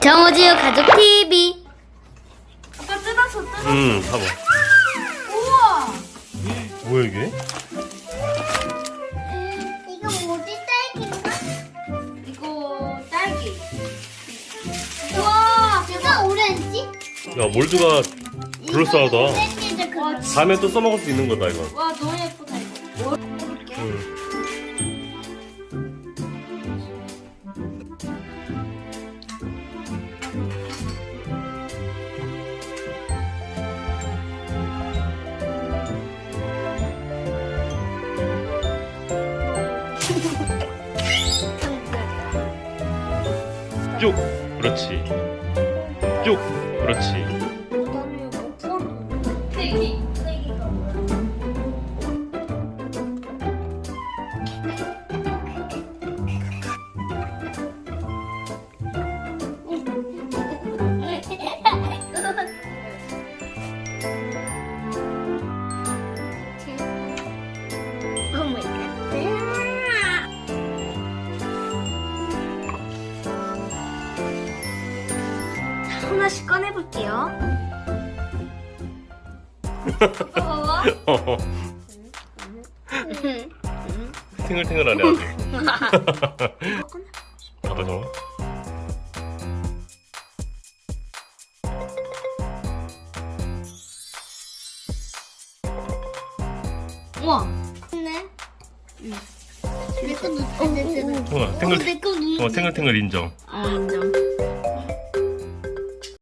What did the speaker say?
정우지우 가족 TV. 아빠 뜯었어 뜯었어 음, 봐봐. 우와 뭐야 이게? 이거 뭐지 딸기인가? 이거 딸기 우와 이거 오렌지? 야 몰드가 그럴싸하다. 다음에 또 써먹을 수 있는 거다 이거. 와 너무 예쁘다 이거 이 쭉. 그렇지. 쭉. 그렇지. 하나씩 꺼내볼게요. 봐봐 어. 탱글탱글하네 아주. 봐봐 저. 우와 네. 내 것도 잘 됐잖아. 어, 탱글. 내거 눈. 어 탱글탱글 인정. 어 인정.